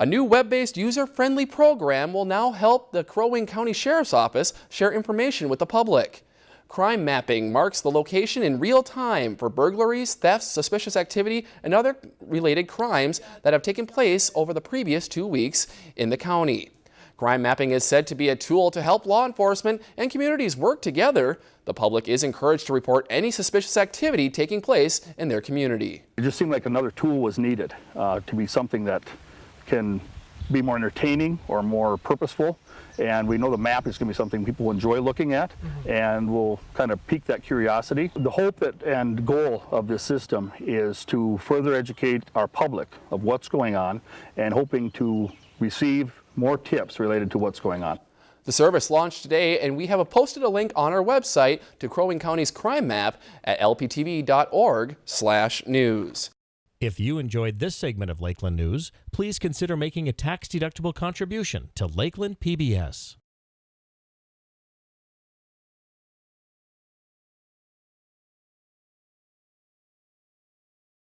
A new web-based user-friendly program will now help the Crow Wing County Sheriff's Office share information with the public. Crime mapping marks the location in real time for burglaries, thefts, suspicious activity, and other related crimes that have taken place over the previous two weeks in the county. Crime mapping is said to be a tool to help law enforcement and communities work together. The public is encouraged to report any suspicious activity taking place in their community. It just seemed like another tool was needed uh, to be something that can be more entertaining or more purposeful. And we know the map is going to be something people enjoy looking at mm -hmm. and will kind of pique that curiosity. The hope that, and goal of this system is to further educate our public of what's going on and hoping to receive more tips related to what's going on. The service launched today and we have posted a link on our website to Crow Wing County's crime map at lptv.org slash news. If you enjoyed this segment of Lakeland News, please consider making a tax-deductible contribution to Lakeland PBS.